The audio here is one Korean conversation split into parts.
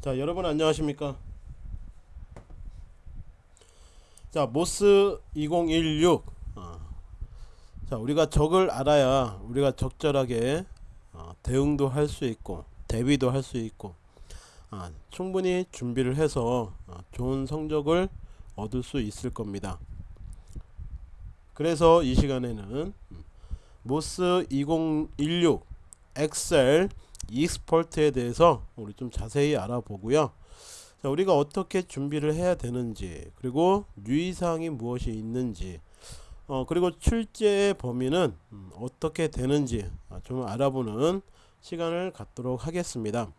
자 여러분 안녕하십니까? 자 모스 2016 어. 자 우리가 적을 알아야 우리가 적절하게 어, 대응도 할 수 있고 대비도 할 수 있고 어, 충분히 준비를 해서 어, 좋은 성적을 얻을 수 있을 겁니다. 그래서 이 시간에는 음, 모스 2016 엑셀 익스퍼트에 대해서 우리 좀 자세히 알아보고요. 자, 우리가 어떻게 준비를 해야 되는지 그리고 유의사항이 무엇이 있는지 어, 그리고 출제 범위는 음, 어떻게 되는지 아, 좀 알아보는 시간을 갖도록 하겠습니다.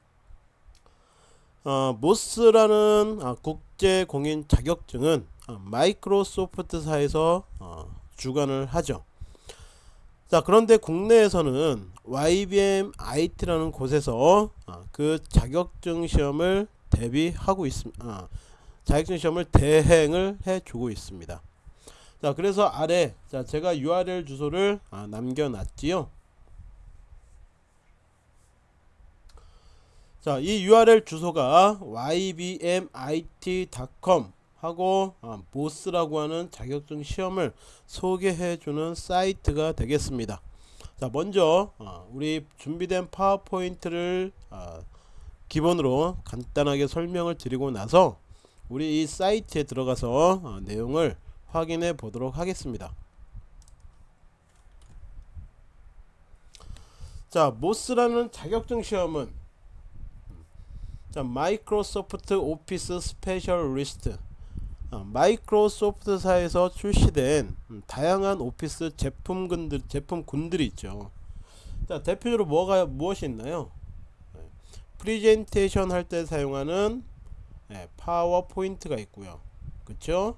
어, MOS라는 아, 국제 공인 자격증은 아, 마이크로소프트사에서 어, 주관을 하죠. 자 그런데 국내에서는 YBM IT라는 곳에서 아, 그 자격증 시험을 대비하고 있습니다. 아, 자격증 시험을 대행을 해주고 있습니다. 자 그래서 아래 자 제가 URL 주소를 아, 남겨놨지요. 자이 URL 주소가 ybmit.com 하고 어, 보스라고 하는 자격증 시험을 소개해주는 사이트가 되겠습니다. 자 먼저 어, 우리 준비된 파워포인트를 어, 기본으로 간단하게 설명을 드리고 나서 우리 이 사이트에 들어가서 어, 내용을 확인해 보도록 하겠습니다. 자 MOS라는 자격증 시험은 자 Microsoft Office Specialist 어, 마이크로소프트사에서 출시된 음, 다양한 오피스 제품군들 제품군들이 있죠. 자 대표적으로 뭐가 무엇이 있나요? 네, 프리젠테이션 할 때 사용하는 네, 파워포인트가 있고요. 그쵸?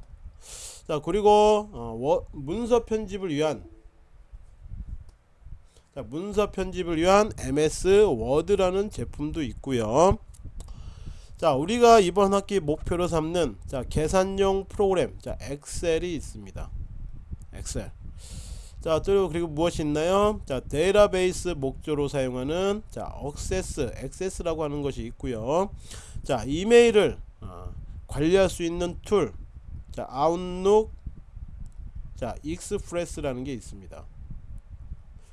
자 그리고 어, 워, 문서 편집을 위한 자, 문서 편집을 위한 MS 워드라는 제품도 있고요. 자 우리가 이번 학기 목표로 삼는 자 계산용 프로그램 자 엑셀이 있습니다. 엑셀. 자 그리고 그리고 무엇이 있나요? 자 데이터베이스 목적으로 사용하는 자 Access Access라고 하는 것이 있고요. 자 이메일을 어, 관리할 수 있는 tool 자 Outlook 자 Express라는 게 있습니다.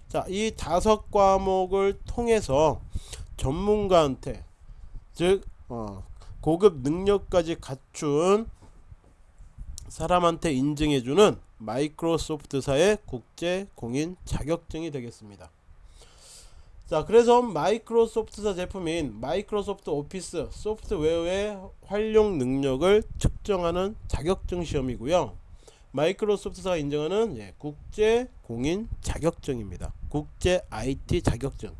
자 이 다섯 과목을 통해서 전문가한테 즉 어, 고급 능력까지 갖춘 사람한테 인증해주는 마이크로소프트사의 국제 공인 자격증이 되겠습니다. 자 그래서 마이크로소프트사 제품인 마이크로소프트 오피스 소프트웨어의 활용 능력을 측정하는 자격증 시험이고요. 마이크로소프트사가 인정하는 예, 국제 공인 자격증입니다. 국제 IT 자격증.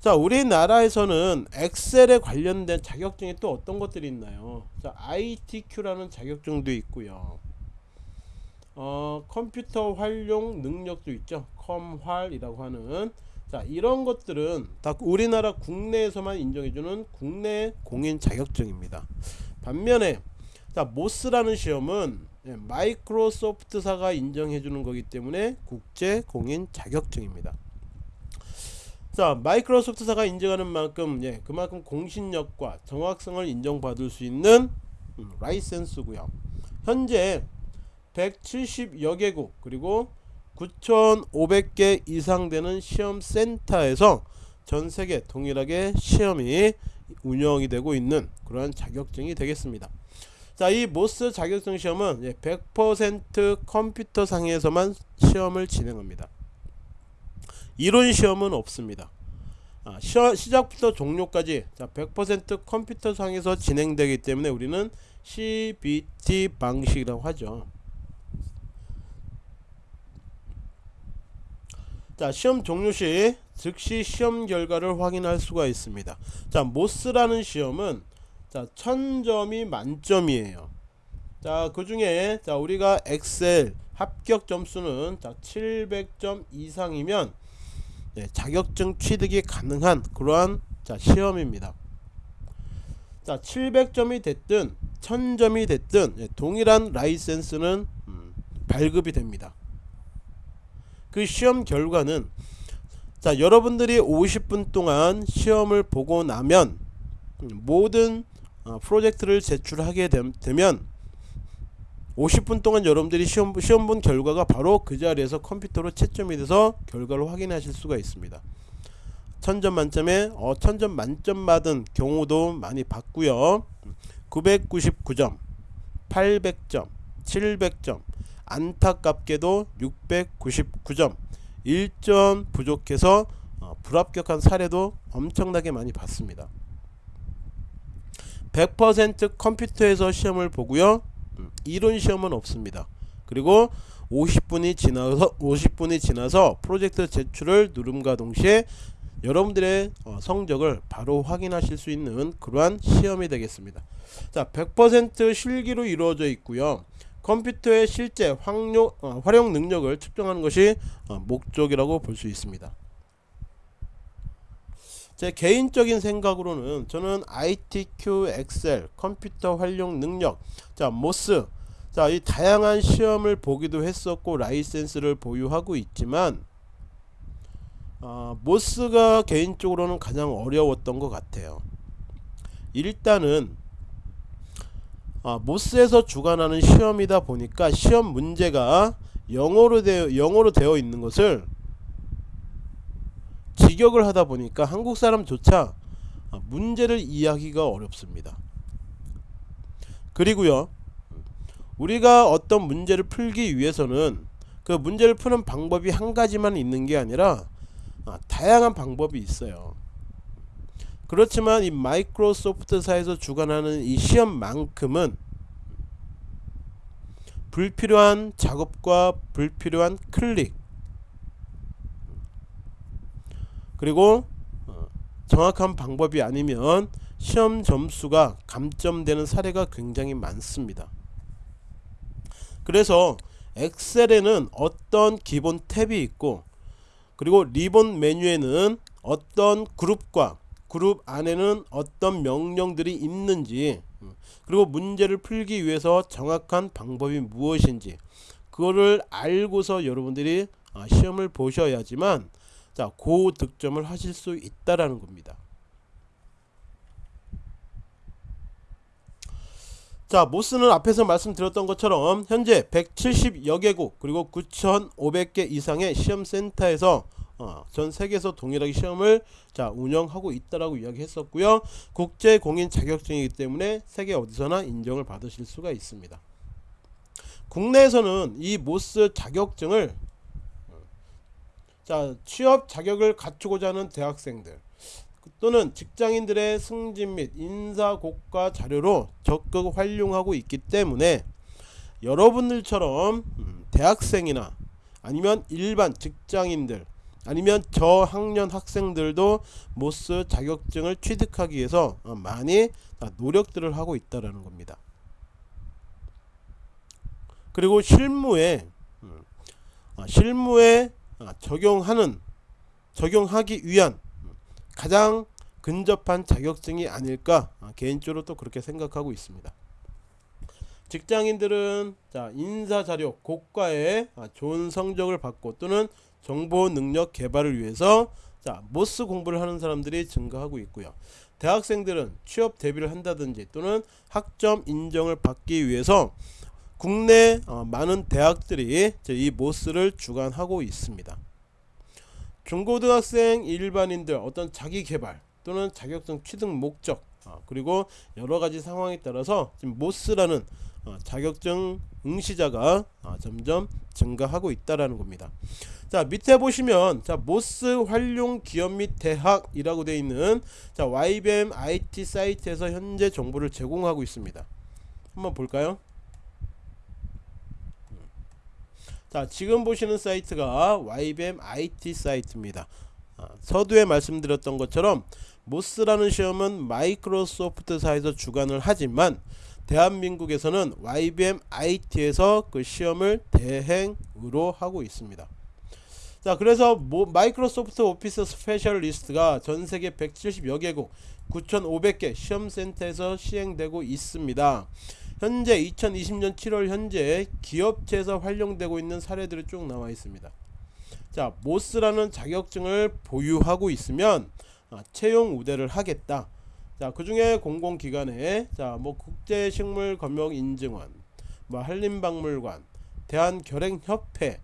자 우리나라에서는 엑셀에 관련된 자격증이 또 어떤 것들이 있나요? 자 ITQ라는 자격증도 있고요. 어, 컴퓨터 활용 능력도 있죠. 컴활이라고 하는. 자 이런 것들은 다 우리나라 국내에서만 인정해주는 국내 공인 자격증입니다. 반면에 자 모스라는 시험은 예, 마이크로소프트사가 인정해주는 거기 때문에 국제 공인 자격증입니다 자 마이크로소프트사가 인정하는 만큼 예, 그만큼 공신력과 정확성을 인정받을 수 있는 음, 라이센스고요. 현재 170여 개국 그리고 9,500개 이상 되는 시험센터에서 전세계 동일하게 시험이 운영이 되고 있는 그러한 자격증이 되겠습니다. 자 이 모스 자격증 시험은 100% 컴퓨터 상에서만 시험을 진행합니다 이론 시험은 없습니다. 아, 시작부터 종료까지 100% 컴퓨터 상에서 진행되기 때문에 우리는 CBT 방식이라고 하죠. 자 시험 종료 시 즉시 시험 결과를 확인할 수가 있습니다. 자 모스라는 시험은 자 1000점이 만점이에요. 자 그 중에 자 우리가 엑셀 합격 점수는 자 700점 이상이면 네, 자격증 취득이 가능한 그러한 자, 시험입니다. 자 700점이 됐든 1000점이 됐든 예, 동일한 라이센스는 음, 발급이 됩니다. 그 시험 결과는 자 여러분들이 50분 동안 시험을 보고 나면 음, 모든 어, 프로젝트를 제출하게 됨- 되면 50분 동안 여러분들이 시험, 시험 본 결과가 바로 그 자리에서 컴퓨터로 채점이 돼서 결과를 확인하실 수가 있습니다. 천점 만점에 어, 천점 만점 받은 경우도 많이 봤고요. 999점, 800점, 700점, 안타깝게도 699점, 1점 부족해서 어, 불합격한 사례도 엄청나게 많이 봤습니다. 100% 컴퓨터에서 시험을 보고요. 음, 이론 시험은 없습니다. 그리고 50분이 지나서 50분이 지나서 프로젝트 제출을 누름과 동시에 여러분들의 어, 성적을 바로 확인하실 수 있는 그러한 시험이 되겠습니다. 자, 100% 실기로 이루어져 있고요. 컴퓨터의 실제 어, 활용 능력을 측정하는 것이 어, 목적이라고 볼 수 있습니다. 제 개인적인 생각으로는 저는 ITQ, 엑셀, 컴퓨터 활용 능력, 자 MOS, 자 이 다양한 시험을 보기도 했었고 라이센스를 보유하고 있지만 어, 모스가 개인적으로는 가장 어려웠던 것 같아요. 일단은 아, 모스에서 주관하는 시험이다 보니까 시험 문제가 영어로 되어 영어로 되어 있는 것을 직역을 하다 보니까 한국 사람조차 아, 문제를 이해하기가 어렵습니다. 그리고요, 우리가 어떤 문제를 풀기 위해서는 그 문제를 푸는 방법이 한 가지만 있는 게 아니라 아, 다양한 방법이 있어요. 그렇지만 이 마이크로소프트사에서 주관하는 이 시험만큼은 불필요한 작업과 불필요한 클릭 그리고 어, 정확한 방법이 아니면 시험 점수가 감점되는 사례가 굉장히 많습니다. 그래서 엑셀에는 어떤 기본 탭이 있고 그리고 리본 메뉴에는 어떤 그룹과 그룹 안에는 어떤 명령들이 있는지 음, 그리고 문제를 풀기 위해서 정확한 방법이 무엇인지 그거를 알고서 여러분들이 아, 시험을 보셔야지만 자 고 득점을 하실 수 있다라는 겁니다. 자 모스는 앞에서 말씀드렸던 것처럼 현재 170여 개국 그리고 9,500개 이상의 시험센터에서 어, 전 세계에서 동일하게 시험을 자 운영하고 있다라고 이야기했었고요. 국제 공인 자격증이기 때문에 세계 어디서나 인정을 받으실 수가 있습니다. 국내에서는 이 모스 자격증을 자 취업 자격을 갖추고자 하는 대학생들 또는 직장인들의 승진 및 인사 고과 자료로 적극 활용하고 있기 때문에 여러분들처럼 음, 대학생이나 아니면 일반 직장인들 아니면 저학년 학생들도 모스 자격증을 취득하기 위해서 어, 많이 노력들을 하고 있다라는 겁니다. 그리고 실무에 음, 아, 실무에 아, 적용하는 적용하기 위한 가장 근접한 자격증이 아닐까 아, 개인적으로 또 그렇게 생각하고 있습니다. 직장인들은 자 인사 자료 고과에 좋은 성적을 받고 또는 정보 능력 개발을 위해서 자 모스 공부를 하는 사람들이 증가하고 있고요. 대학생들은 취업 대비를 한다든지 또는 학점 인정을 받기 위해서 국내 어, 많은 대학들이 이 모스를 주관하고 있습니다. 중고등학생 일반인들 어떤 자기 개발 또는 자격증 취득 목적 어, 그리고 여러 가지 상황에 따라서 지금 모스라는 어, 자격증 응시자가 어, 점점 증가하고 있다라는 겁니다. 자 밑에 보시면 자 모스 활용 기업 및 대학이라고 되어 있는 자 YBM IT 사이트에서 현재 정보를 제공하고 있습니다. 한번 볼까요? 자 지금 보시는 사이트가 YBM IT 사이트입니다. 아, 서두에 말씀드렸던 것처럼 MOS라는 시험은 마이크로소프트사에서 주관을 하지만 대한민국에서는 YBM IT에서 그 시험을 대행으로 하고 있습니다. 자 그래서 모, Microsoft Office Specialist가 전세계 170여 개국 9,500개 시험센터에서 시행되고 있습니다. 현재 2020년 7월 현재 기업체에서 활용되고 있는 사례들이 쭉 나와 있습니다. 자 모스라는 자격증을 보유하고 있으면 아, 채용 우대를 하겠다. 자, 그 중에 공공기관에 자, 뭐 국제식물검역 인증원, 뭐 한림박물관, 대한결핵협회,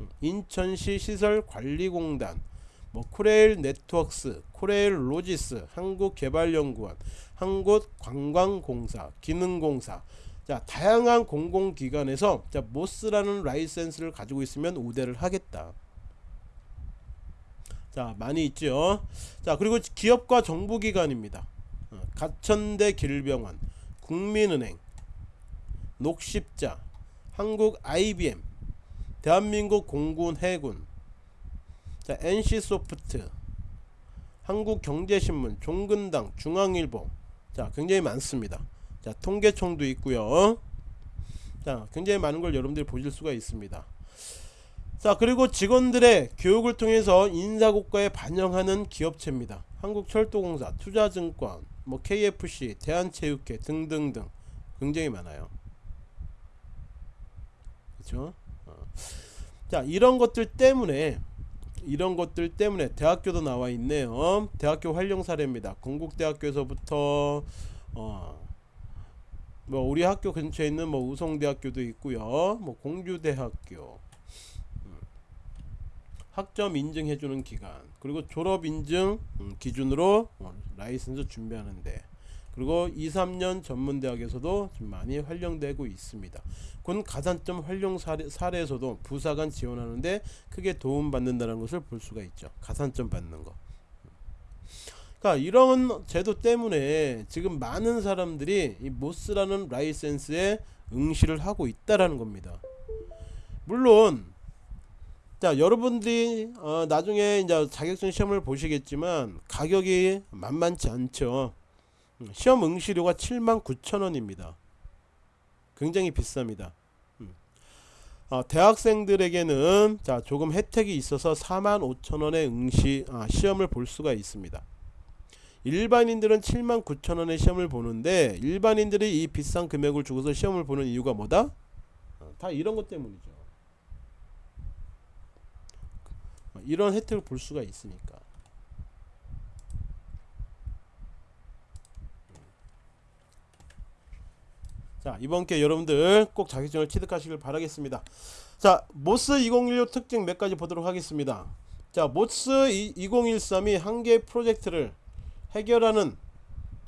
음, 인천시 시설관리공단, 뭐 코레일 네트워크스, 코레일 로지스, 한국개발연구원, 한국관광공사, 기능공사, 자 다양한 공공기관에서 자 MOS라는 라이센스를 가지고 있으면 우대를 하겠다. 자 많이 있죠. 자 그리고 기업과 정부기관입니다. 어, 가천대 길병원, 국민은행, 녹십자, 한국 IBM, 대한민국 공군 해군, 자 NC소프트, 한국경제신문, 종근당, 중앙일보, 자 굉장히 많습니다. 자 통계청도 있고요. 자 굉장히 많은 걸 여러분들이 보실 수가 있습니다. 자 그리고 직원들의 교육을 통해서 인사고과에 반영하는 기업체입니다 한국철도공사 투자증권 뭐 KFC 대한체육회 등등등 굉장히 많아요 그렇죠 어. 자 이런 것들 때문에 이런 것들 때문에 대학교도 나와 있네요. 대학교 활용 사례입니다. 건국대학교에서부터 어, 뭐 우리 학교 근처에 있는 뭐 우성대학교도 있고요. 뭐 공주대학교 학점 인증해주는 기간 그리고 졸업 인증 음, 기준으로 어, 라이선스 준비하는데 그리고 2, 3년 전문대학에서도 좀 많이 활용되고 있습니다. 군 가산점 활용 사례, 사례에서도 부사관 지원하는데 크게 도움받는다는 것을 볼 수가 있죠. 가산점 받는 거. 그러니까 이런 제도 때문에 지금 많은 사람들이 이 모스라는 라이센스에 응시를 하고 있다라는 겁니다. 물론 자 여러분들이 어, 나중에 이제 자격증 시험을 보시겠지만 가격이 만만치 않죠 음, 시험 응시료가 79,000원입니다. 굉장히 비쌉니다. 음. 어, 대학생들에게는 자 조금 혜택이 있어서 45,000원의 응시 아, 시험을 볼 수가 있습니다. 일반인들은 79,000원의 시험을 보는데 일반인들이 이 비싼 금액을 주고서 시험을 보는 이유가 뭐다? 어, 다 이런 것 때문이죠. 이런 혜택을 볼 수가 있으니까 이번 기회 여러분들 꼭 자격증을 취득하시길 바라겠습니다 자 MOS 2016 특징 몇 가지 보도록 하겠습니다 자 MOS 2013이 한 개의 프로젝트를 해결하는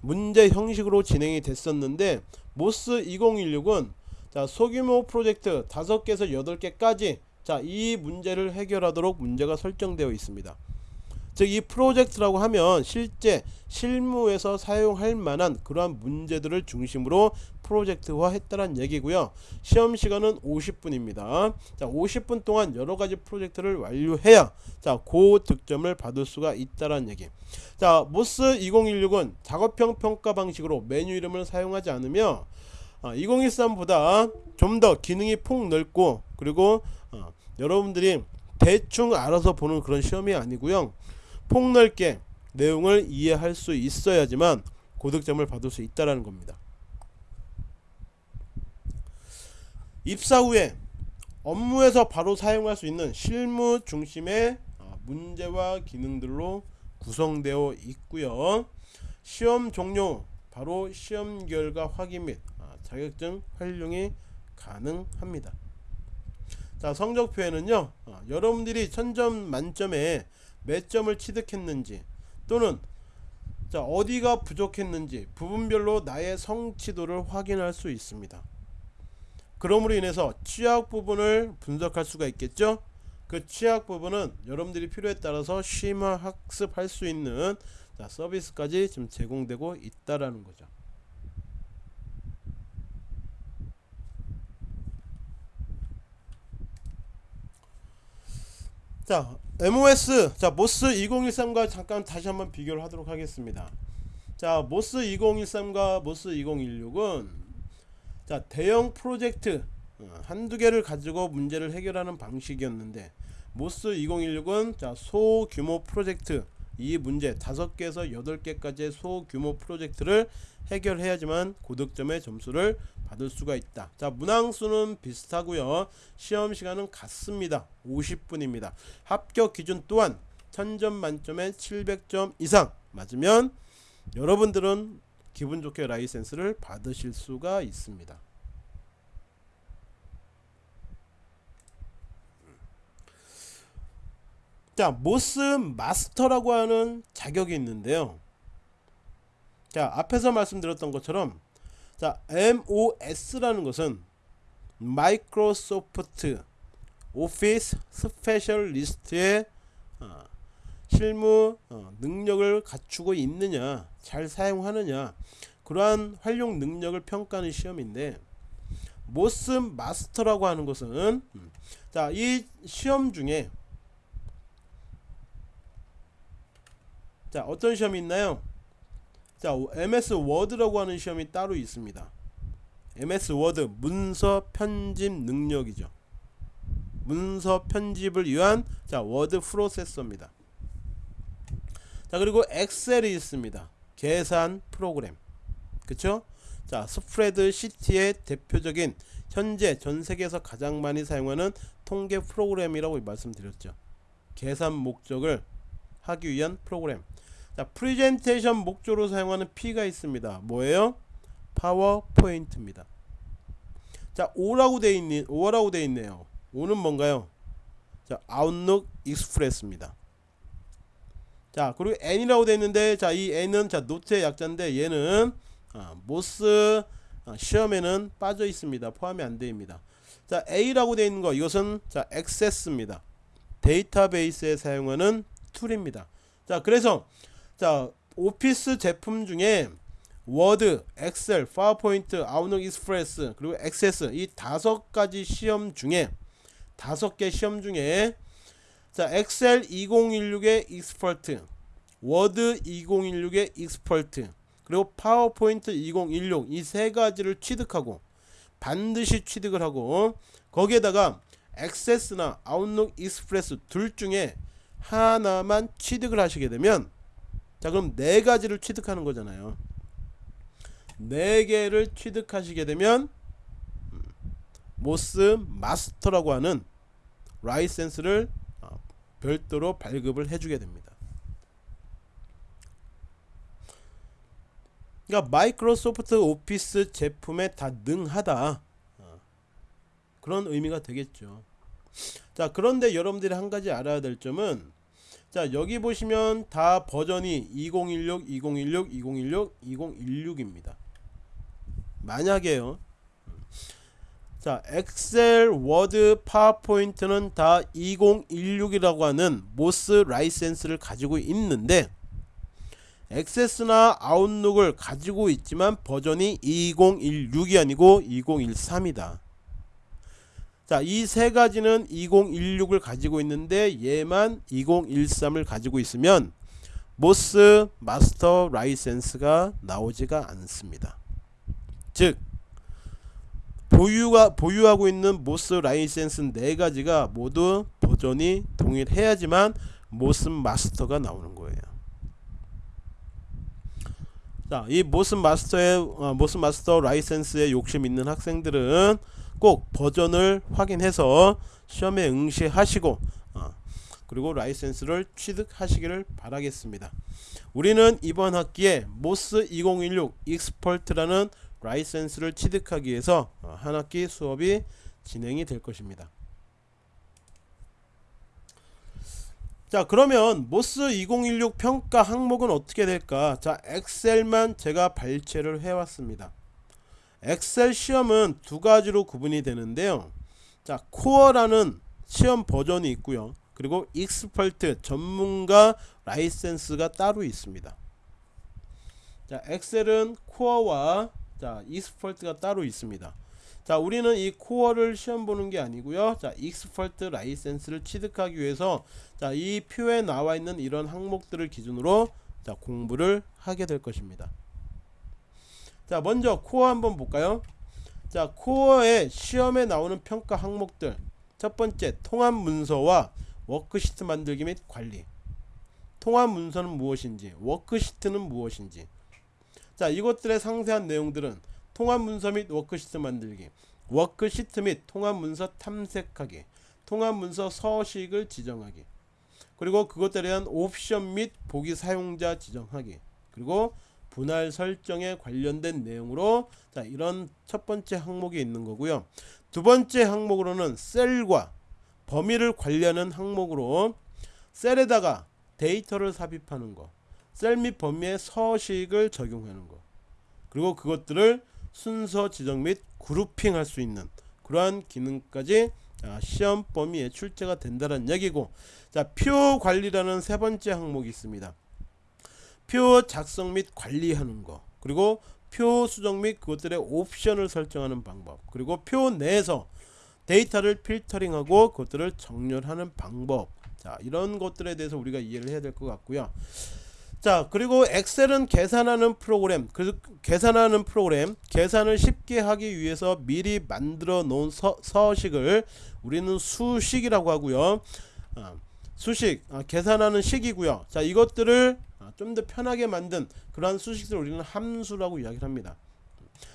문제 형식으로 진행이 됐었는데 MOS 2016은 자 소규모 프로젝트 5개에서 8개까지 자, 이 문제를 해결하도록 문제가 설정되어 있습니다. 즉 이 프로젝트라고 하면 실제 실무에서 사용할 만한 그러한 문제들을 중심으로 프로젝트화 했다는 얘기고요. 시험 시간은 50분입니다. 자, 50분 동안 여러 가지 프로젝트를 완료해야 자, 고득점을 받을 수가 있다는 얘기. 자, 모스 2016은 작업형 평가 방식으로 메뉴 이름을 사용하지 않으며 어, 2013보다 좀 더 기능이 폭 넓고 그리고 어, 여러분들이 대충 알아서 보는 그런 시험이 아니고요 폭넓게 내용을 이해할 수 있어야지만 고득점을 받을 수 있다라는 겁니다. 입사 후에 업무에서 바로 사용할 수 있는 실무 중심의 어, 문제와 기능들로 구성되어 있고요. 시험 종료 바로 시험 결과 확인 및 아, 자격증 활용이 가능합니다. 자 성적표에는요 어, 여러분들이 천점 만점에 몇 점을 취득했는지 또는 자 어디가 부족했는지 부분별로 나의 성취도를 확인할 수 있습니다. 그러므로 인해서 취약 부분을 분석할 수가 있겠죠? 그 취약 부분은 여러분들이 필요에 따라서 심화 학습할 수 있는 자, 서비스까지 지금 제공되고 있다라는 거죠. 자 MOS 자 MOS 2013과 잠깐 다시 한번 비교를 하도록 하겠습니다. 자 MOS 2013과 MOS 2016은 자 대형 프로젝트 어, 한두 개를 가지고 문제를 해결하는 방식이었는데 MOS 2016은 자 소규모 프로젝트 이 문제 5개에서 8개까지의 소규모 프로젝트를 해결해야지만 고득점의 점수를 받을 수가 있다. 자 문항수는 비슷하고요. 시험시간은 같습니다. 50분입니다. 합격 기준 또한 1000점 만점에 700점 이상. 맞으면 여러분들은 기분 좋게 라이센스를 받으실 수가 있습니다. 자, 모스 마스터라고 하는 자격이 있는데요. 자, 앞에서 말씀드렸던 것처럼 자, MOS라는 것은 마이크로소프트 오피스 Specialist의 어, 실무 어, 능력을 갖추고 있느냐, 잘 사용하느냐, 그러한 활용 능력을 평가하는 시험인데 MOS Master라고 하는 것은 음, 자, 이 시험 중에 자 어떤 시험이 있나요 자 MS 워드라고 하는 시험이 따로 있습니다. MS 워드 문서 편집 능력이죠. 문서 편집을 위한 자 워드 프로세서입니다. 자 그리고 엑셀이 있습니다. 계산 프로그램. 그쵸? 자 스프레드시트의 대표적인 현재 전세계에서 가장 많이 사용하는 통계 프로그램이라고 말씀드렸죠. 계산 목적을 하기 위한 프로그램 자 프리젠테이션 목적으로 사용하는 P가 있습니다. 뭐예요? 파워포인트입니다. 자 O라고 돼 있니 O라고 돼 있네요. O는 뭔가요? 자 아웃룩 익스프레스입니다. 자 그리고 N이라고 돼 있는데 자 이 N은 자 노트의 약자인데 얘는 아, MOS 아, 시험에는 빠져 있습니다. 포함이 안 됩니다. 자 A라고 돼 있는 거 이것은 자 액세스입니다. 데이터베이스에 사용하는 툴입니다. 자 그래서 자 오피스 제품 중에 워드, 엑셀, 파워포인트, 아웃룩 익스프레스 그리고 액세스 이 다섯 가지 시험 중에 다섯 개 시험 중에 자 엑셀 2016의 Expert 워드 2016의 Expert 그리고 파워포인트 2016 이 세 가지를 취득하고 반드시 취득을 하고 거기에다가 액세스나 아웃룩 익스프레스 둘 중에 하나만 취득을 하시게 되면 자 그럼 네 가지를 취득하는 거잖아요. 네 개를 취득하시게 되면 음, MOS Master라고 하는 라이센스를 어, 별도로 발급을 해주게 됩니다. 그러니까 마이크로소프트 오피스 제품에 다 능하다. 어, 그런 의미가 되겠죠. 자 그런데 여러분들이 한 가지 알아야 될 점은 자 여기 보시면 다 버전이 2016 2016 2016 2016입니다. 만약에요. 자 엑셀 워드 파워포인트는 다 2016이라고 하는 MOS 라이센스를 가지고 있는데 액세스나 아웃룩을 가지고 있지만 버전이 2016이 아니고 2013이다 자, 이 세 가지는 2016을 가지고 있는데 얘만 2013을 가지고 있으면 MOS Master 라이센스가 나오지가 않습니다. 즉 보유가 보유하고 있는 MOS 라이센스 네 가지가 모두 버전이 동일해야지만 MOS Master가 나오는 거예요. 자, 이 MOS Master의 어, MOS Master 라이센스에 욕심 있는 학생들은 꼭 버전을 확인해서 시험에 응시하시고 어, 그리고 라이센스를 취득하시기를 바라겠습니다. 우리는 이번 학기에 MOS 2016 Expert라는 라이센스를 취득하기 위해서 어, 한 학기 수업이 진행이 될 것입니다. 자 그러면 MOS 2016 평가 항목은 어떻게 될까 자 엑셀만 제가 발췌를 해왔습니다 엑셀 시험은 두 가지로 구분이 되는데요. 자, Core라는 시험 버전이 있고요. 그리고 Expert 전문가 라이센스가 따로 있습니다. 자, 엑셀은 코어와 자, Expert가 따로 있습니다. 자, 우리는 이 Core를 시험 보는 게 아니고요. 자, Expert 라이센스를 취득하기 위해서 자, 이 표에 나와 있는 이런 항목들을 기준으로 자, 공부를 하게 될 것입니다. 자 먼저 Core 한번 볼까요? 자 Core의 시험에 나오는 평가 항목들. 첫 번째 통합 문서와 워크시트 만들기 및 관리. 통합 문서는 무엇인지 워크시트는 무엇인지. 자 이것들의 상세한 내용들은 통합 문서 및 워크시트 만들기 워크시트 및 통합 문서 탐색하기 통합 문서 서식을 지정하기 그리고 그것들에 대한 옵션 및 보기 사용자 지정하기 그리고 분할 설정에 관련된 내용으로 자 이런 첫 번째 항목이 있는 거고요. 두 번째 항목으로는 셀과 범위를 관리하는 항목으로 셀에다가 데이터를 삽입하는 거, 셀 및 범위의 서식을 적용하는 거, 그리고 그것들을 순서 지정 및 그룹핑 할 수 있는 그러한 기능까지 자, 시험 범위에 출제가 된다는 얘기고 자, 표 관리라는 세 번째 항목이 있습니다. 표 작성 및 관리하는 거 그리고 표 수정 및 그것들의 옵션을 설정하는 방법 그리고 표 내에서 데이터를 필터링하고 그것들을 정렬하는 방법. 자 이런 것들에 대해서 우리가 이해를 해야 될 것 같고요. 자 그리고 엑셀은 계산하는 프로그램 그 계산하는 프로그램 계산을 쉽게 하기 위해서 미리 만들어 놓은 서, 서식을 우리는 수식이라고 하고요. 아, 수식 아, 계산하는 식이고요 자 이것들을 아, 좀더 편하게 만든 그러한 수식들을 우리는 함수라고 이야기를 합니다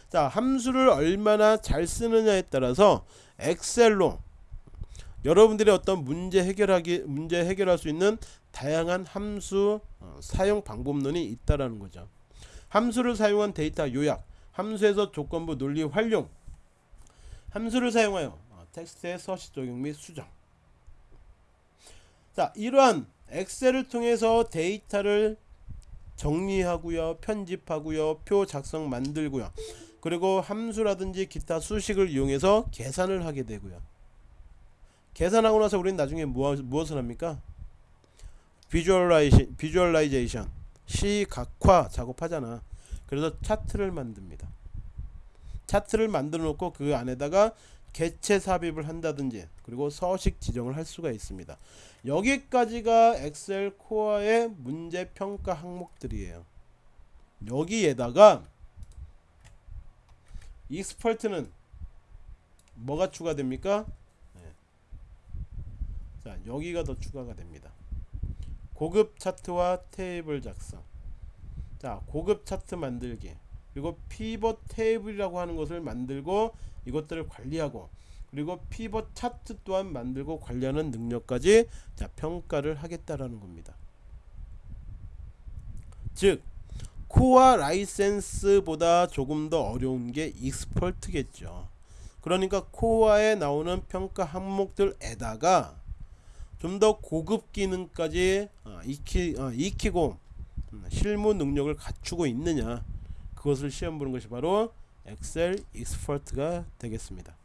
자 함수를 얼마나 잘 쓰느냐에 따라서 엑셀로 여러분들의 어떤 문제 해결하기 문제 해결할 수 있는 다양한 함수 어, 사용 방법론이 있다라는 거죠. 함수를 사용한 데이터 요약, 함수에서 조건부 논리 활용, 함수를 사용하여 어, 텍스트의 서식 적용 및 수정. 자, 이러한 엑셀을 통해서 데이터를 정리하고요, 편집하고요, 표 작성 만들고요. 그리고 함수라든지 기타 수식을 이용해서 계산을 하게 되고요. 계산하고 나서 우리는 나중에 무엇, 무엇을 합니까? visualization, visualization 시각화 작업하잖아. 그래서 차트를 만듭니다. 차트를 만들어 놓고 그 안에다가 개체 삽입을 한다든지 그리고 서식 지정을 할 수가 있습니다. 여기까지가 엑셀 Core의 문제 평가 항목들이에요. 여기에다가 Expert는 뭐가 추가됩니까? 네. 자 여기가 더 추가가 됩니다. 고급 차트와 테이블 작성 자 고급 차트 만들기 그리고 피벗 테이블이라고 하는 것을 만들고 이것들을 관리하고 그리고 피벗 차트 또한 만들고 관리하는 능력까지 자 평가를 하겠다라는 겁니다. 즉 Core 라이센스보다 조금 더 어려운 게 Expert겠죠. 그러니까 코어에 나오는 평가 항목들에다가 좀 더 고급 기능까지 어, 익히, 어, 익히고 음, 실무 능력을 갖추고 있느냐. 그것을 시험 보는 것이 바로 엑셀 Expert가 되겠습니다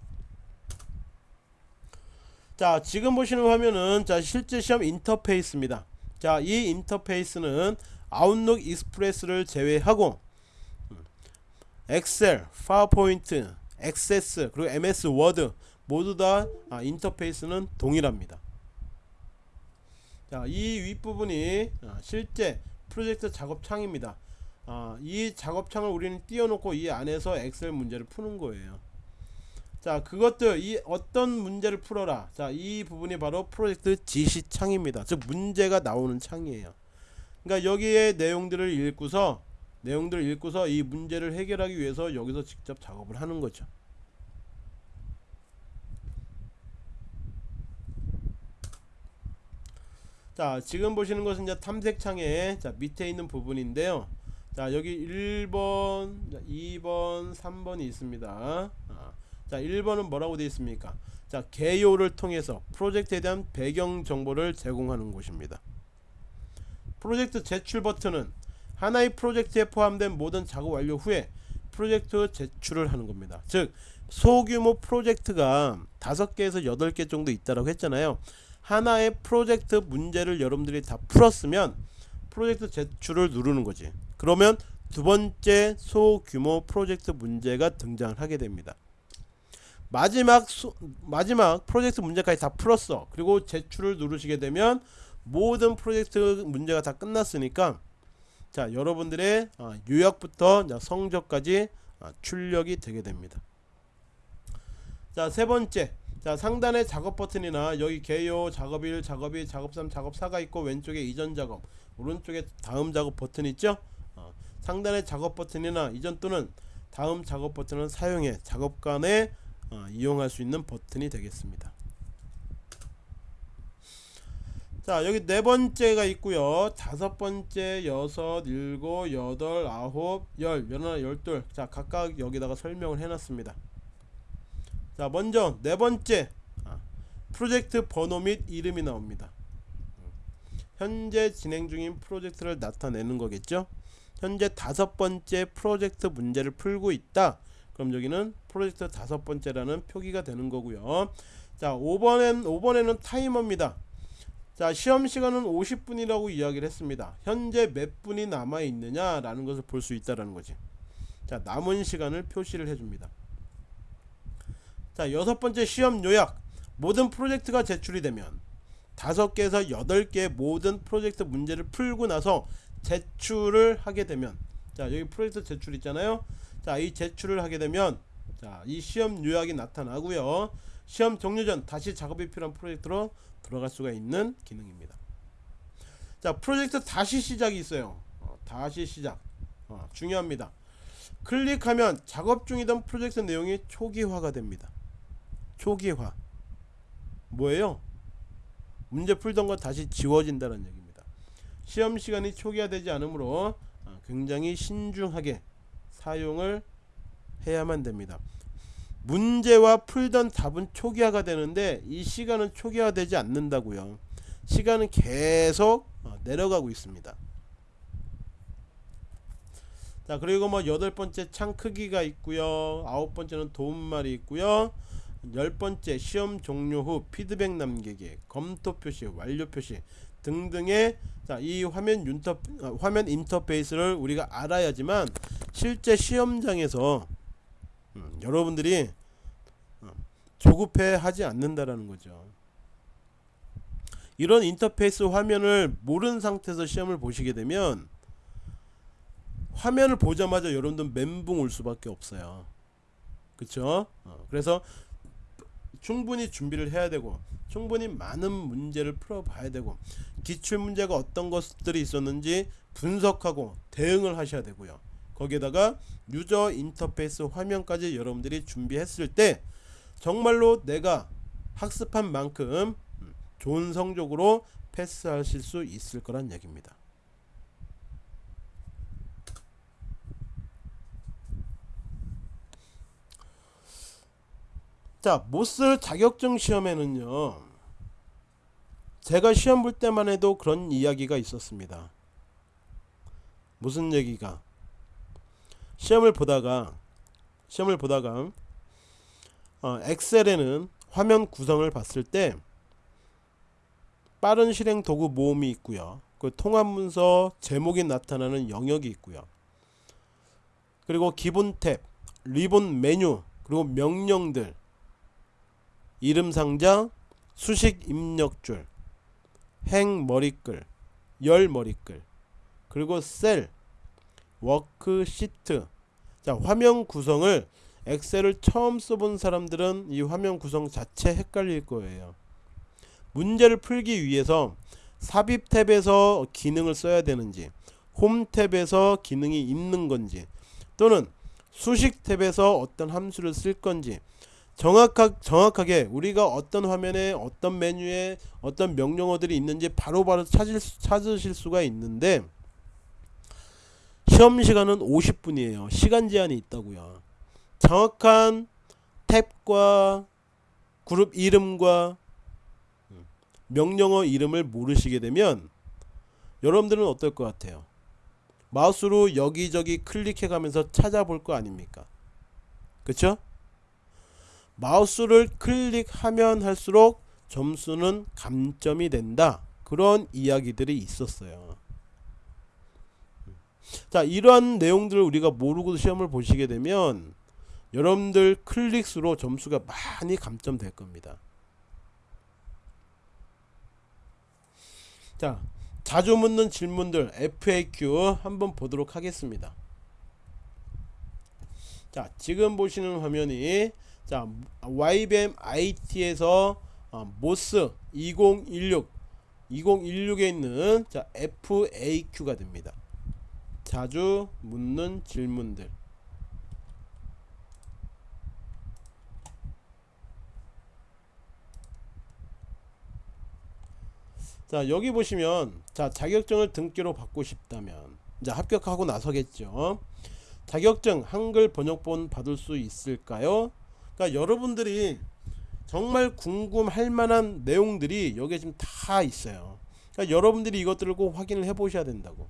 자 지금 보시는 화면은 자 실제 시험 인터페이스입니다 자 이 인터페이스는 아웃룩 익스프레스를 제외하고 음, 엑셀, 파워포인트, 액세스 그리고 MS 워드 모두 다 아, 인터페이스는 동일합니다. 자, 이 윗부분이 아, 실제 프로젝트 작업 창입니다. 아, 이 작업창을 우리는 띄워놓고 이 안에서 엑셀 문제를 푸는 거예요. 자, 그것들 이 어떤 문제를 풀어라. 자, 이 부분이 바로 프로젝트 지시창입니다. 즉 문제가 나오는 창이에요. 그러니까 여기에 내용들을 읽고서 내용들을 읽고서 이 문제를 해결하기 위해서 여기서 직접 작업을 하는 거죠. 자 지금 보시는 것은 이제 탐색창의 자 밑에 있는 부분인데요 자 여기 1번 2번 3번이 있습니다. 아, 자 1번은 뭐라고 되어 있습니까? 자 개요를 통해서 프로젝트에 대한 배경 정보를 제공하는 곳입니다. 프로젝트 제출 버튼은 하나의 프로젝트에 포함된 모든 작업 완료 후에 프로젝트 제출을 하는 겁니다. 즉 소규모 프로젝트가 5개에서 8개 정도 있다고 했잖아요. 하나의 프로젝트 문제를 여러분들이 다 풀었으면 프로젝트 제출을 누르는 거지 그러면 두 번째 소규모 프로젝트 문제가 등장을 하게 됩니다. 마지막 수, 마지막 프로젝트 문제까지 다 풀었어. 그리고 제출을 누르시게 되면 모든 프로젝트 문제가 다 끝났으니까 자 여러분들의 어, 요약부터 성적까지 어, 출력이 되게 됩니다. 자 세 번째. 자 상단에 작업 버튼이나 여기 개요 작업일 작업이 작업 3 작업 4가 있고 왼쪽에 이전 작업 오른쪽에 다음 작업 버튼 있죠? 어, 상단에 작업 버튼이나 이전 또는 다음 작업 버튼은 사용해 작업 간에 어, 이용할 수 있는 버튼이 되겠습니다. 자 여기 네 번째가 있고요. 다섯 번째 여섯 일곱 여덟 아홉 열 열하나 열둘. 자 각각 여기다가 설명을 해놨습니다. 자 먼저 네 번째 아, 프로젝트 번호 및 이름이 나옵니다. 현재 진행 중인 프로젝트를 나타내는 거겠죠 현재 다섯 번째 프로젝트 문제를 풀고 있다. 그럼 여기는 프로젝트 다섯 번째라는 표기가 되는 거고요. 자 5번엔 5번에는 타이머입니다. 자 시험 시간은 50분이라고 이야기를 했습니다. 현재 몇 분이 남아 있느냐 라는 것을 볼 수 있다라는 거지. 자 남은 시간을 표시를 해줍니다. 자 여섯 번째 시험 요약. 모든 프로젝트가 제출이 되면 다섯 개에서 여덟 개의 모든 프로젝트 문제를 풀고 나서 제출을 하게 되면 자 여기 프로젝트 제출 있잖아요. 자 이 제출을 하게 되면 자 이 시험 요약이 나타나고요. 시험 종료 전 다시 작업이 필요한 프로젝트로 들어갈 수가 있는 기능입니다. 자 프로젝트 다시 시작이 있어요. 어, 다시 시작. 어, 중요합니다. 클릭하면 작업 중이던 프로젝트 내용이 초기화가 됩니다. 초기화. 뭐예요? 문제 풀던 거 다시 지워진다는 얘기입니다 시험 시간이 초기화되지 않으므로 어, 굉장히 신중하게 사용을 해야만 됩니다. 문제와 풀던 답은 초기화가 되는데 이 시간은 초기화되지 않는다고요. 시간은 계속 어, 내려가고 있습니다. 자 그리고 뭐 여덟 번째 창 크기가 있고요. 아홉 번째는 도움말이 있고요. 열 번째 시험 종료 후 피드백 남기기 검토 표시 완료 표시 등등의 자, 이 화면 윤터 어, 화면 인터페이스를 우리가 알아야지만 실제 시험장에서 음, 여러분들이 어, 조급해 하지 않는다라는 거죠. 이런 인터페이스 화면을 모르는 상태에서 시험을 보시게 되면 화면을 보자마자 여러분들 멘붕 올 수밖에 없어요. 그쵸? 어, 그래서 충분히 준비를 해야 되고 충분히 많은 문제를 풀어봐야 되고 기출 문제가 어떤 것들이 있었는지 분석하고 대응을 하셔야 되고요. 거기에다가 유저 인터페이스 화면까지 여러분들이 준비했을 때 정말로 내가 학습한 만큼 좋은 성적으로 패스하실 수 있을 거란 얘기입니다. 자, 모스 자격증 시험에는요. 제가 시험 볼 때만 해도 그런 이야기가 있었습니다. 무슨 얘기가? 시험을 보다가 시험을 보다가 어, 엑셀에는 화면 구성을 봤을 때 빠른 실행 도구 모음이 있고요. 그 통합 문서 제목이 나타나는 영역이 있고요. 그리고 기본 탭, 리본 메뉴, 그리고 명령들, 이름 상자, 수식 입력줄, 행 머리글, 열 머리글, 그리고 셀, 워크시트. 자, 화면 구성을 엑셀을 처음 써본 사람들은 이 화면 구성 자체 헷갈릴 거예요. 문제를 풀기 위해서 삽입 탭에서 기능을 써야 되는지, 홈 탭에서 기능이 있는 건지, 또는 수식 탭에서 어떤 함수를 쓸 건지, 정확하, 정확하게 우리가 어떤 화면에 어떤 메뉴에 어떤 명령어들이 있는지 바로바로 바로 찾을, 찾으실 수가 있는데 시험 시간은 50분이에요. 시간 제한이 있다고요. 정확한 탭과 그룹 이름과 명령어 이름을 모르시게 되면 여러분들은 어떨 것 같아요? 마우스로 여기저기 클릭해 가면서 찾아볼 거 아닙니까? 그쵸? 마우스를 클릭하면 할수록 점수는 감점이 된다. 그런 이야기들이 있었어요. 자, 이러한 내용들을 우리가 모르고 시험을 보시게 되면 여러분들 클릭수로 점수가 많이 감점될 겁니다. 자, 자주 묻는 질문들 FAQ 한번 보도록 하겠습니다. 자, 지금 보시는 화면이 자 YBM IT에서 어, 모스 2016 2016에 있는 자 FAQ가 됩니다. 자주 묻는 질문들. 자 여기 보시면 자 자격증을 등기로 받고 싶다면 이제 합격하고 나서겠죠? 자격증 한글 번역본 받을 수 있을까요 그러니까 여러분들이 정말 궁금할 만한 내용들이 여기에 지금 다 있어요. 그러니까 여러분들이 이것들을 꼭 확인을 해 보셔야 된다고.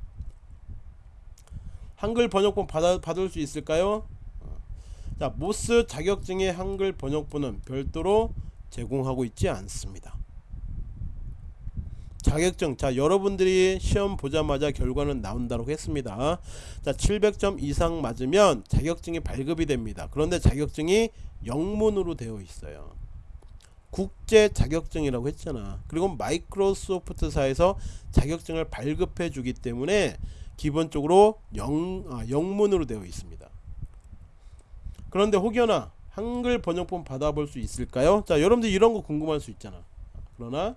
한글 번역본 받아, 받을 수 있을까요? 어. 자 모스 자격증의 한글 번역본은 별도로 제공하고 있지 않습니다 자격증. 자 여러분들이 시험 보자마자 결과는 나온다고 했습니다. 자 700점 이상 맞으면 자격증이 발급이 됩니다. 그런데 자격증이 영문으로 되어 있어요. 국제 자격증이라고 했잖아. 그리고 마이크로소프트사에서 자격증을 발급해 주기 때문에 기본적으로 영, 아, 영문으로 되어 있습니다. 그런데 혹여나 한글 번역본 받아볼 수 있을까요? 자 여러분들 이런 거 궁금할 수 있잖아. 그러나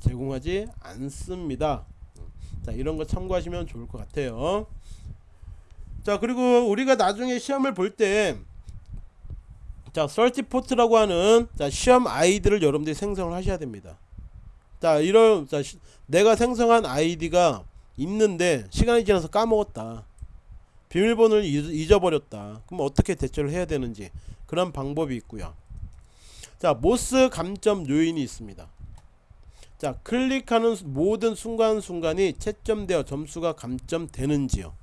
제공하지 않습니다. 자 이런 거 참고하시면 좋을 것 같아요. 자 그리고 우리가 나중에 시험을 볼때 자 설티포트라고 하는 자 시험 아이디를 여러분들이 생성을 하셔야 됩니다. 자 이런 자 시, 내가 생성한 아이디가 있는데 시간이 지나서 까먹었다. 비밀번호를 잊어버렸다. 그럼 어떻게 대처를 해야 되는지 그런 방법이 있고요. 자 모스 감점 요인이 있습니다 자 클릭하는 모든 순간순간이 채점되어 점수가 감점되는지요.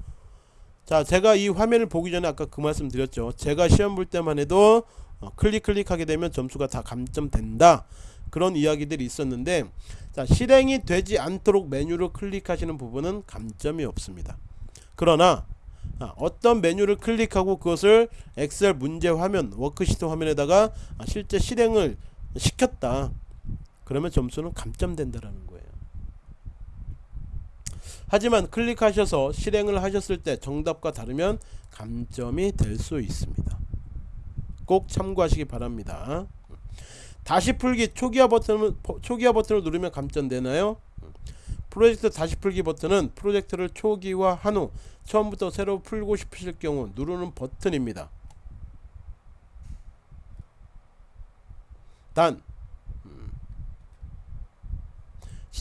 자 제가 이 화면을 보기 전에 아까 그 말씀 드렸죠. 제가 시험 볼 때만 해도 어, 클릭 클릭하게 되면 점수가 다 감점된다. 그런 이야기들이 있었는데 자 실행이 되지 않도록 메뉴를 클릭하시는 부분은 감점이 없습니다. 그러나 아, 어떤 메뉴를 클릭하고 그것을 엑셀 문제 화면 워크시트 화면에다가 아, 실제 실행을 시켰다 그러면 점수는 감점된다라는 거예요. 하지만 클릭하셔서 실행을 하셨을 때 정답과 다르면 감점이 될 수 있습니다. 꼭 참고하시기 바랍니다. 다시 풀기 초기화 버튼을 초기화 버튼을 누르면 감점되나요? 프로젝트 다시 풀기 버튼은 프로젝트를 초기화한 후 처음부터 새로 풀고 싶으실 경우 누르는 버튼입니다. 단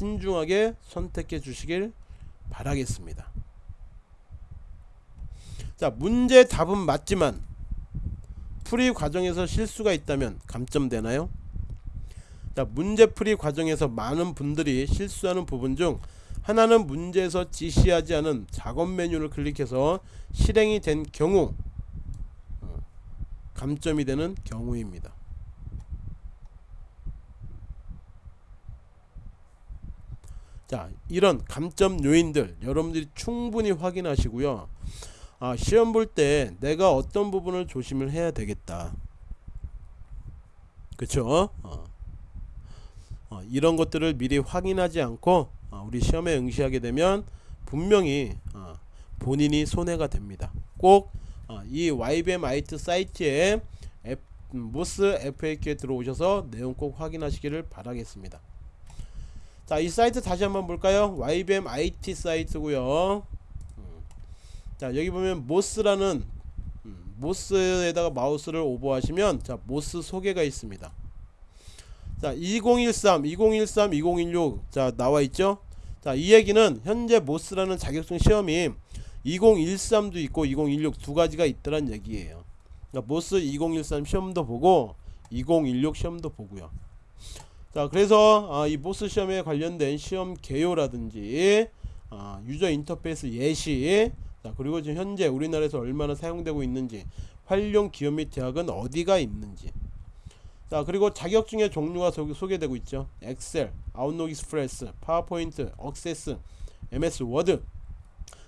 신중하게 선택해 주시길 바라겠습니다. 자 문제 답은 맞지만 풀이 과정에서 실수가 있다면 감점되나요? 자 문제 풀이 과정에서 많은 분들이 실수하는 부분 중 하나는 문제에서 지시하지 않은 작업 메뉴를 클릭해서 실행이 된 경우 어, 감점이 되는 경우입니다. 자 이런 감점 요인들 여러분들이 충분히 확인하시고요. 아, 시험 볼 때 내가 어떤 부분을 조심을 해야 되겠다. 그쵸? 어. 어, 이런 것들을 미리 확인하지 않고 어, 우리 시험에 응시하게 되면 분명히 어, 본인이 손해가 됩니다. 꼭이 어, YBM IT 사이트에 F, 모스 FAQ에 들어오셔서 내용 꼭 확인하시기를 바라겠습니다 자, 이 사이트 다시 한번 볼까요? YBM IT 사이트고요. 음. 자, 여기 보면 모스라는 음, MOS에다가 마우스를 오버하시면 자, MOS 소개가 있습니다. 자, 2013, 2013, 2016 자, 나와 있죠? 자, 이 얘기는 현재 MOS라는 자격증 시험이 2013도 있고 2016 두 가지가 있더란 얘기예요. 그러니까 MOS 2013 시험도 보고 2016 시험도 보고요. 자 그래서 아, 이 MOS 시험에 관련된 시험 개요라든지 아, user interface 예시 자 그리고 지금 현재 우리나라에서 얼마나 사용되고 있는지 활용 기업 및 대학은 어디가 있는지. 자 그리고 자격증의 종류가 소, 소개되고 있죠. 엑셀, 아웃룩 익스프레스, 파워포인트, 억세스, MS 워드.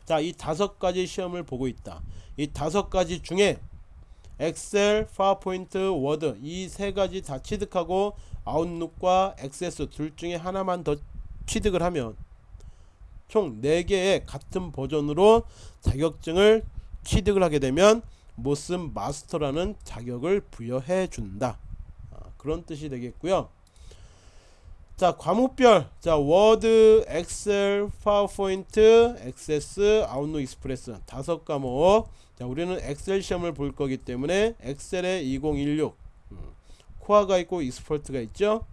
자 이 다섯 가지 시험을 보고 있다. 이 다섯 가지 중에 엑셀, 파워포인트, 워드 이 세 가지 다 취득하고 아웃룩과 액세스 둘 중에 하나만 더 취득을 하면 총 4개의 같은 버전으로 자격증을 취득을 하게 되면 MOS Master라는 자격을 부여해 준다. 아, 그런 뜻이 되겠고요. 자 과목별. 자 워드 엑셀 파워포인트 액세스 아웃룩 익스프레스. 다섯 과목. 자 우리는 엑셀 시험을 볼 거기 때문에 엑셀의 2016 코아가 있고 Expert가 있죠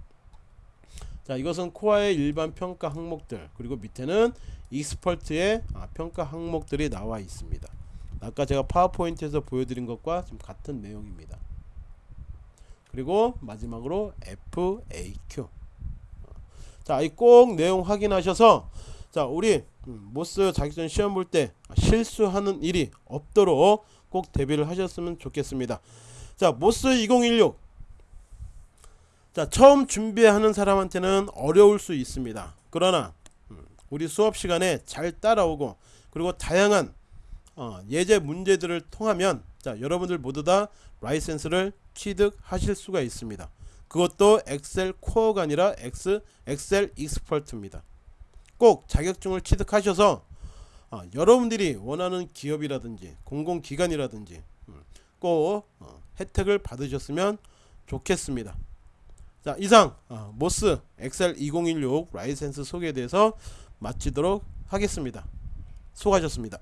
자 이것은 코어의 일반 평가 항목들 그리고 밑에는 익스퍼트의 아, 평가 항목들이 나와 있습니다. 아까 제가 파워포인트에서 보여드린 것과 좀 같은 내용입니다. 그리고 마지막으로 FAQ. 자, 이 꼭 내용 확인하셔서 자, 우리 음, MOS 자격증 시험 볼 때 실수하는 일이 없도록 꼭 대비를 하셨으면 좋겠습니다. 자, MOS 2016. 자, 처음 준비하는 사람한테는 어려울 수 있습니다. 그러나 음, 우리 수업 시간에 잘 따라오고 그리고 다양한 어, 예제 문제들을 통하면 자, 여러분들 모두 다 라이센스를 취득하실 수가 있습니다. 그것도 엑셀 Core가 아니라 엑스 엑셀 Expert입니다. 꼭 자격증을 취득하셔서 어, 여러분들이 원하는 기업이라든지 공공기관이라든지 음, 꼭 어, 혜택을 받으셨으면 좋겠습니다. 자 이상 어, MOS 엑셀 2016 라이센스 소개에 대해서 마치도록 하겠습니다. 수고하셨습니다.